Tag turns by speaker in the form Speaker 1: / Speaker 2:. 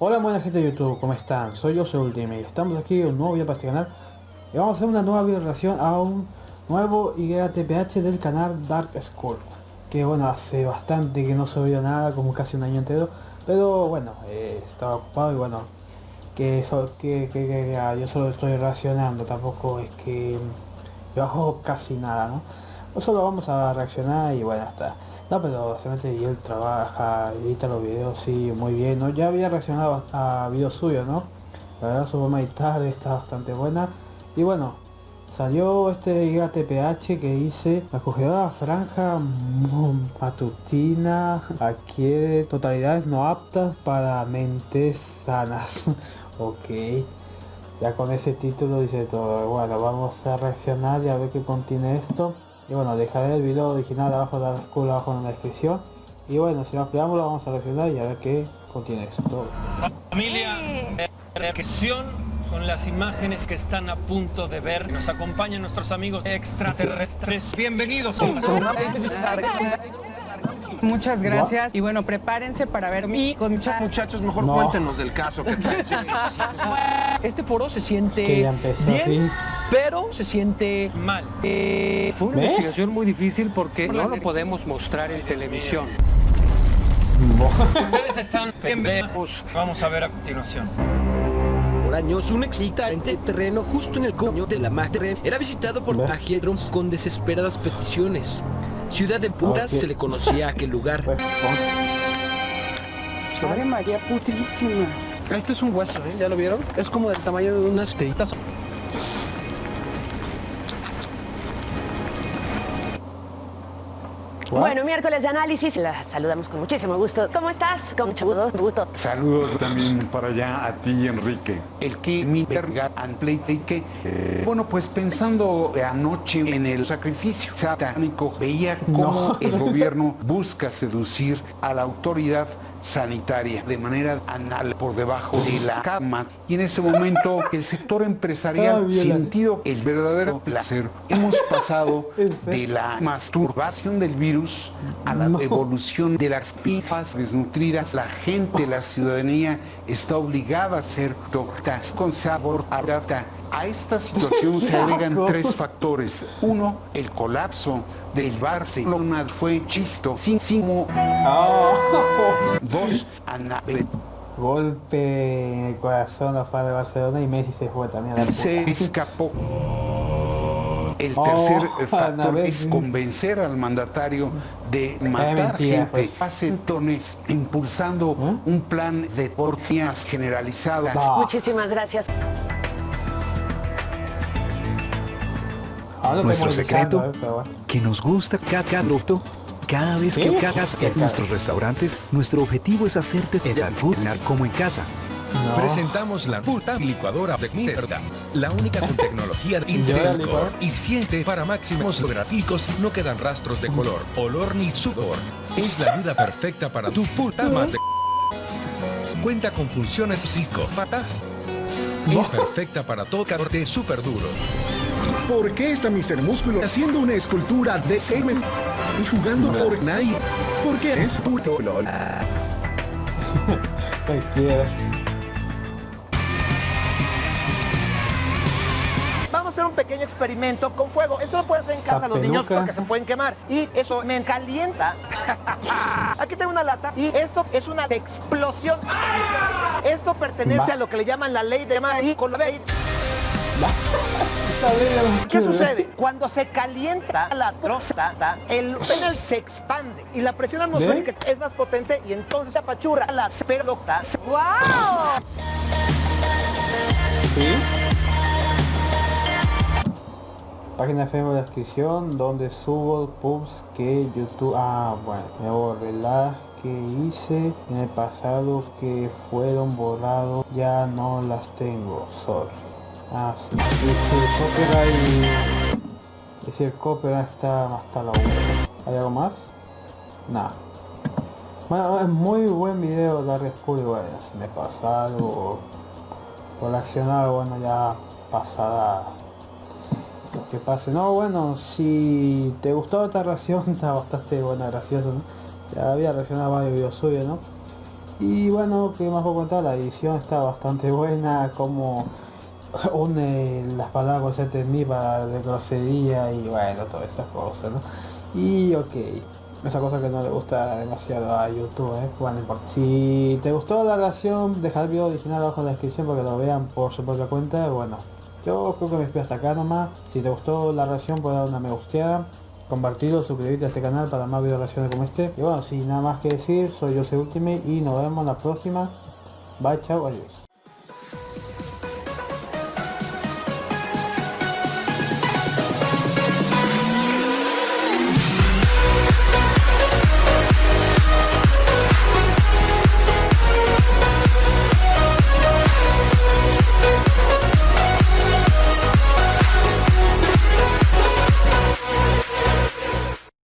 Speaker 1: Hola buena gente de YouTube, ¿cómo están? Soy yo, soy Ultimate. Estamos aquí en un nuevo video para este canal y vamos a hacer una nueva video relación a un nuevo IGTPH del canal Dark School. Que bueno, hace bastante que no subió nada, como casi un año entero, pero bueno, eh, estaba ocupado y bueno, que, eso, que, que, que ah, yo solo estoy reaccionando, tampoco es que yo hago casi nada, ¿no? Solo vamos a reaccionar y bueno, hasta no, pero básicamente él trabaja, edita los videos, sí, muy bien, ¿no? Ya había reaccionado a videos suyos, ¿no? La verdad su forma de editar está bastante buena. Y bueno, salió este Giga TPH que dice la acogedora franja matutina adquiere totalidades no aptas para mentes sanas. ok. Ya con ese título dice todo. Bueno, vamos a reaccionar y a ver qué contiene esto. Y bueno, dejaré el video original abajo de la escuela abajo en la descripción. Y bueno, si no lo vamos a reaccionar y a ver qué contiene esto.
Speaker 2: Familia, reacción con las imágenes que están a punto de ver. Nos acompañan nuestros amigos extraterrestres. Bienvenidos.
Speaker 3: Muchas gracias. Y bueno, prepárense para ver mi con muchachos.
Speaker 4: Muchachos, mejor cuéntenos del caso.
Speaker 2: este foro se siente bien, pero se siente mal. Eh, fue una investigación muy difícil porque no lo podemos mostrar en televisión. Ustedes están pendejos. Vamos a ver a continuación
Speaker 5: Por años, un excitante terreno justo en el coño de la madre era visitado por viajeros con desesperadas peticiones. Ciudad de Putas se le conocía a aquel lugar.
Speaker 3: Madre María putísima.
Speaker 2: Este es un hueso, ¿eh? ¿Ya lo vieron? Es como del tamaño de unas teitas.
Speaker 6: Bueno, miércoles de análisis, la saludamos con muchísimo gusto. ¿Cómo estás? Con mucho gusto.
Speaker 7: Saludos también para allá a ti, Enrique. El que mi verga que eh, bueno, pues pensando anoche en el sacrificio satánico, veía cómo el gobierno busca seducir a la autoridad sanitaria de manera anal por debajo de la cama y en ese momento el sector empresarial sintió el verdadero placer. Hemos pasado de la masturbación del virus a la evolución de las pifas desnutridas. La gente, la ciudadanía está obligada a ser doctas con sabor a data. A esta situación se agregan tres factores. Uno, el colapso del Barcelona fue chisto sin Oh. Dos, Anabel.
Speaker 1: Golpe en el corazón a fan de Barcelona y Messi se fue también a la
Speaker 7: Se escapó. El oh, tercer factor es convencer al mandatario de matar gente hace tones impulsando ¿Mm? un plan de porfías generalizadas.
Speaker 6: Muchísimas gracias.
Speaker 8: Nuestro secreto, eh, que nos gusta cada producto, cada vez que cagas en nuestros restaurantes, nuestro objetivo es hacerte el food como en casa.
Speaker 9: Presentamos la puta licuadora de mierda, la única con tecnología de Intel Core y siente para máximos gráficos no quedan rastros de color, olor ni sudor. Es la ayuda perfecta para tu puta madre. Cuenta con funciones psicópatas. Es perfecta para todo corte súper duro.
Speaker 10: ¿Por qué está Mr. Músculo haciendo una escultura de semen y jugando Fortnite? ¿Por qué es puto LOL?
Speaker 11: Vamos a hacer un pequeño experimento con fuego. Esto lo pueden hacer en casa los niños porque se pueden quemar. Y eso me calienta. Aquí tengo una lata y esto es una explosión. Esto pertenece a lo que le llaman la ley de mar y con la ley ¿Qué sucede? Cuando se calienta la próstata, el penal se expande y la presión atmosférica es más potente y entonces se apachurra la esperdoca. ¡Wow!
Speaker 1: Página de de descripción donde subo pubs que YouTube... Ah, bueno, me borré las que hice en el pasado que fueron borrados. Ya no las tengo. Sorry. Ah, sí. Dice copyright. Dice el copyright está hasta la 1. ¿Hay algo más? Nada. Bueno, es muy buen video de Red School y bueno, si me pasa algo por accionar, bueno ya pasada lo que pase. No, bueno, si te gustó esta reacción, está bastante buena, gracioso, ¿no? Ya había reaccionado varios videos suyos, ¿no? Y bueno, que más puedo contar, la edición está bastante buena, como une las palabras entre mí para de grosería y bueno, todas esas cosas, ¿no? Y ok, esa cosa que no le gusta demasiado a YouTube, ¿eh? Bueno, importa. Si te gustó la relación, deja el video original abajo en la descripción para que lo vean por su propia cuenta, bueno. Yo creo que me despido hasta acá nomás. Si te gustó la reacción, puedes dar una me gusteada compartirlo, suscribirte a este canal para más videos reacciones como este. Y bueno, sin nada más que decir, soy Jose Ultimate y nos vemos la próxima. Bye, chao, adiós.